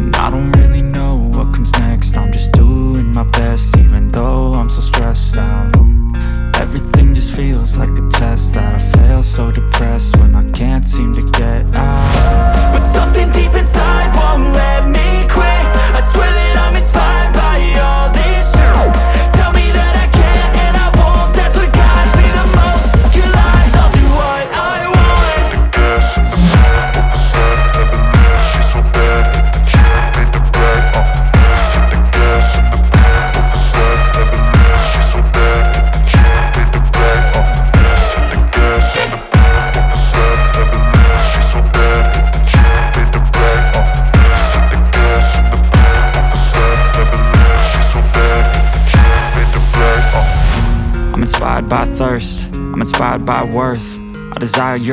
And I don't really know what comes next. I'm just doing my best even though I'm so stressed out. Everything just feels like a test. inspired by thirst. I'm inspired by worth. I desire your